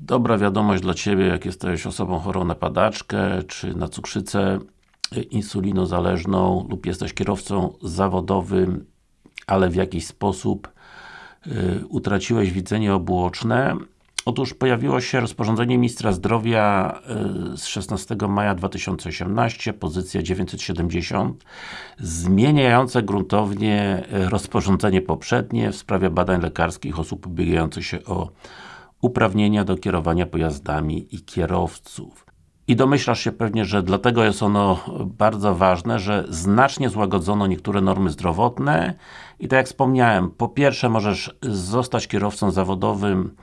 Dobra wiadomość dla Ciebie, jak jesteś osobą chorą na padaczkę, czy na cukrzycę insulinozależną lub jesteś kierowcą zawodowym, ale w jakiś sposób y, utraciłeś widzenie obuoczne. Otóż pojawiło się rozporządzenie Ministra Zdrowia y, z 16 maja 2018, pozycja 970, zmieniające gruntownie rozporządzenie poprzednie w sprawie badań lekarskich osób ubiegających się o uprawnienia do kierowania pojazdami i kierowców. I domyślasz się pewnie, że dlatego jest ono bardzo ważne, że znacznie złagodzono niektóre normy zdrowotne. I tak jak wspomniałem, po pierwsze możesz zostać kierowcą zawodowym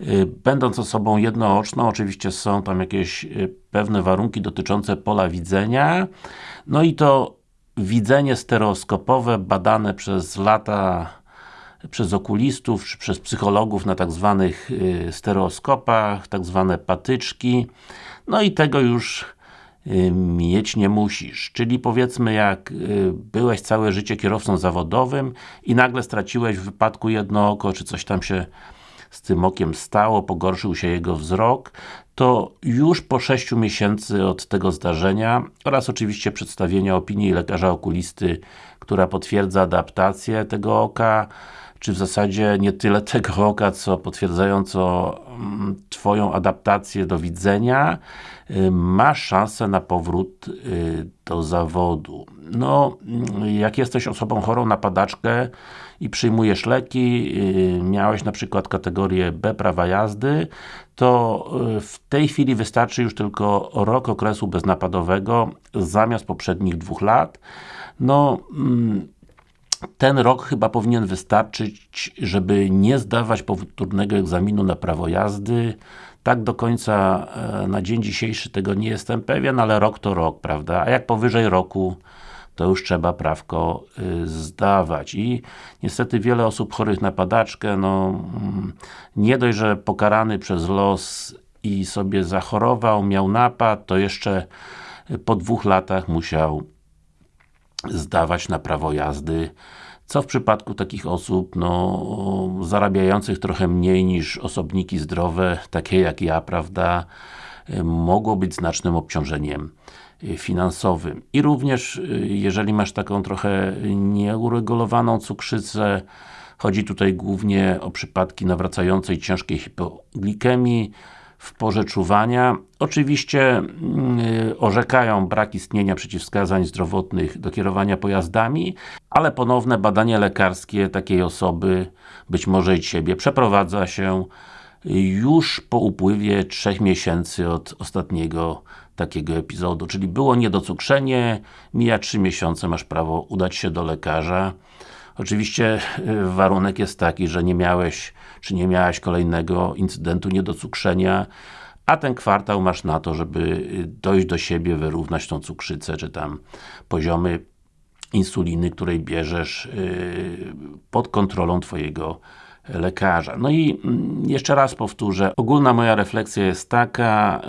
y, będąc osobą jednooczną, oczywiście są tam jakieś y, pewne warunki dotyczące pola widzenia, no i to widzenie stereoskopowe badane przez lata przez okulistów, czy przez psychologów na tak zwanych y, stereoskopach, tak zwane patyczki. No i tego już y, mieć nie musisz. Czyli powiedzmy jak y, byłeś całe życie kierowcą zawodowym i nagle straciłeś w wypadku jedno oko, czy coś tam się z tym okiem stało, pogorszył się jego wzrok, to już po 6 miesięcy od tego zdarzenia oraz oczywiście przedstawienia opinii lekarza okulisty, która potwierdza adaptację tego oka, czy w zasadzie nie tyle tego oka, co potwierdzająco mm, Twoją adaptację do widzenia, y, masz szansę na powrót y, do zawodu. No, mm, jak jesteś osobą chorą na padaczkę i przyjmujesz leki, y, miałeś na przykład kategorię B prawa jazdy, to w tej chwili wystarczy już tylko rok okresu beznapadowego zamiast poprzednich dwóch lat. No, mm, ten rok chyba powinien wystarczyć, żeby nie zdawać powtórnego egzaminu na prawo jazdy. Tak do końca e, na dzień dzisiejszy tego nie jestem pewien, ale rok to rok, prawda? A jak powyżej roku, to już trzeba prawko y, zdawać. I niestety wiele osób chorych na padaczkę, no mm, nie dość, że pokarany przez los i sobie zachorował, miał napad, to jeszcze po dwóch latach musiał zdawać na prawo jazdy, co w przypadku takich osób, no, zarabiających trochę mniej niż osobniki zdrowe, takie jak ja, prawda, mogło być znacznym obciążeniem finansowym. I również, jeżeli masz taką trochę nieuregulowaną cukrzycę, chodzi tutaj głównie o przypadki nawracającej ciężkiej hipoglikemii, w porze czuwania. Oczywiście yy, orzekają brak istnienia przeciwwskazań zdrowotnych do kierowania pojazdami, ale ponowne badanie lekarskie takiej osoby, być może i Ciebie, przeprowadza się już po upływie 3 miesięcy od ostatniego takiego epizodu, czyli było niedocukrzenie, mija 3 miesiące, masz prawo udać się do lekarza. Oczywiście y, warunek jest taki, że nie miałeś, czy nie miałaś kolejnego incydentu niedocukrzenia, a ten kwartał masz na to, żeby y, dojść do siebie, wyrównać tą cukrzycę, czy tam poziomy insuliny, której bierzesz y, pod kontrolą Twojego lekarza. No i mm, jeszcze raz powtórzę, ogólna moja refleksja jest taka,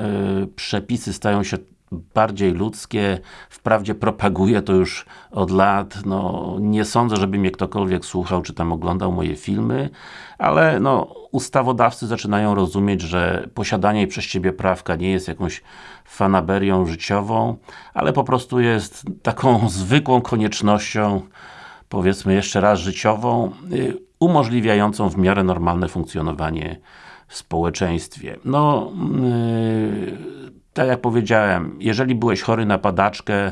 przepisy stają się bardziej ludzkie, wprawdzie propaguję to już od lat, no nie sądzę, żeby mnie ktokolwiek słuchał, czy tam oglądał moje filmy, ale no ustawodawcy zaczynają rozumieć, że posiadanie przez Ciebie prawka nie jest jakąś fanaberią życiową, ale po prostu jest taką zwykłą koniecznością, powiedzmy jeszcze raz życiową, y, umożliwiającą w miarę normalne funkcjonowanie w społeczeństwie. No, yy, tak jak powiedziałem, jeżeli byłeś chory na padaczkę,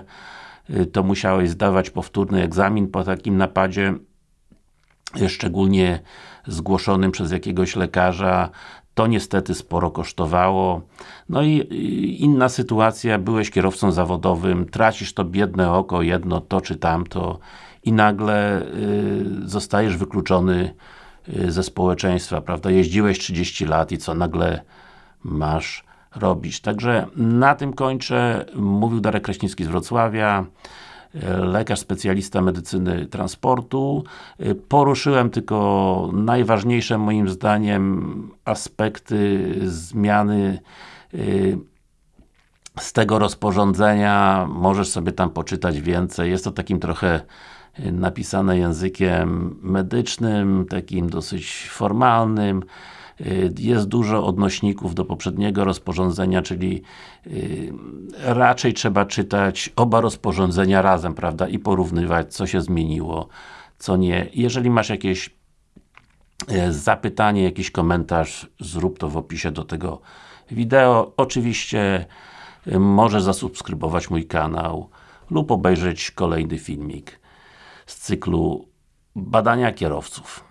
y, to musiałeś zdawać powtórny egzamin po takim napadzie, y, szczególnie zgłoszonym przez jakiegoś lekarza, to niestety sporo kosztowało. No i inna sytuacja, byłeś kierowcą zawodowym, tracisz to biedne oko, jedno, to czy tamto i nagle y, zostajesz wykluczony y, ze społeczeństwa, prawda? Jeździłeś 30 lat i co, nagle masz robić. Także na tym kończę. Mówił Darek Kraśnicki z Wrocławia lekarz specjalista medycyny transportu. Poruszyłem tylko najważniejsze moim zdaniem aspekty zmiany y, z tego rozporządzenia. Możesz sobie tam poczytać więcej. Jest to takim trochę napisane językiem medycznym, takim dosyć formalnym. Y, jest dużo odnośników do poprzedniego rozporządzenia, czyli y, raczej trzeba czytać oba rozporządzenia razem, prawda, i porównywać, co się zmieniło, co nie. Jeżeli masz jakieś y, zapytanie, jakiś komentarz, zrób to w opisie do tego wideo. Oczywiście możesz zasubskrybować mój kanał lub obejrzeć kolejny filmik z cyklu badania kierowców.